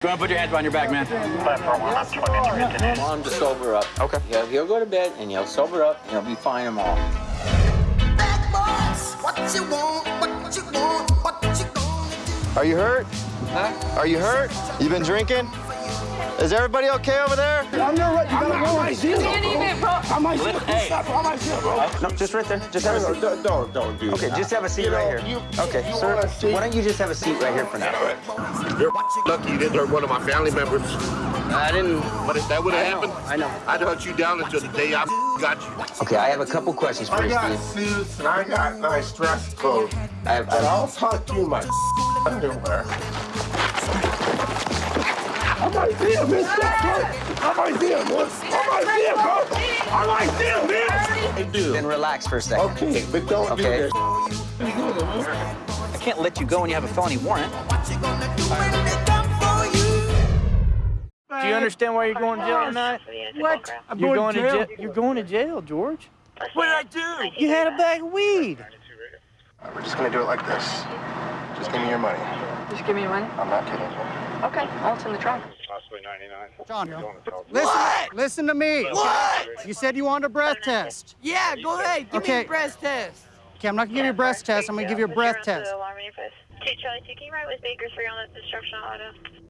Go ahead and put your hands behind your back, man. Platform one, I'm 20 minutes. Want him to sober up. Okay. He'll, he'll go to bed and he'll sober up and he'll be fine tomorrow. Bad boys, what you want, what you want, what you gonna do? Are you hurt? Huh? Are you hurt? You been drinking? Is everybody okay over there? I'm not right. You gotta go. I might steal, Can't even, bro. I might steal. Hey. I might. No, just right there. Just have a No, seat. no, don't, don't do Okay, that. just have a seat You know, right here. you- okay, you sir. see- Why don't you just have a seat right here for now? You're lucky you didn't hurt one of my family members. I didn't. But if that would have happened, I know. I'd hunt you down until the day I got you. Okay, I have a couple questions for I you, got Steve. suits and I got nice dress clothes. I have, And I I'll talk you in my underwear. I might see him, Miss I might see him, bro. I might see him, bro. I might see him, man. I do. then relax for a second. Okay, but don't Okay. do this. I can't let you go when you have a felony warrant. What you gonna do when they come for you? Understand why you're going to jail tonight? What? You're going to jail. You're going to jail, George. What did I do? You had a bag of weed. We're just gonna do it like this. Just give me your money. Just give me your money. I'm not kidding. Okay, I'll in the trunk. Possibly 99. John, listen, listen to me. What? You said you wanted a breath test. Yeah, go ahead. Give me Okay. a breast test. Okay, I'm not gonna give you a breath test. I'm gonna give you a breath test. Two Charlie, taking right with Bakersfield on the destruction auto.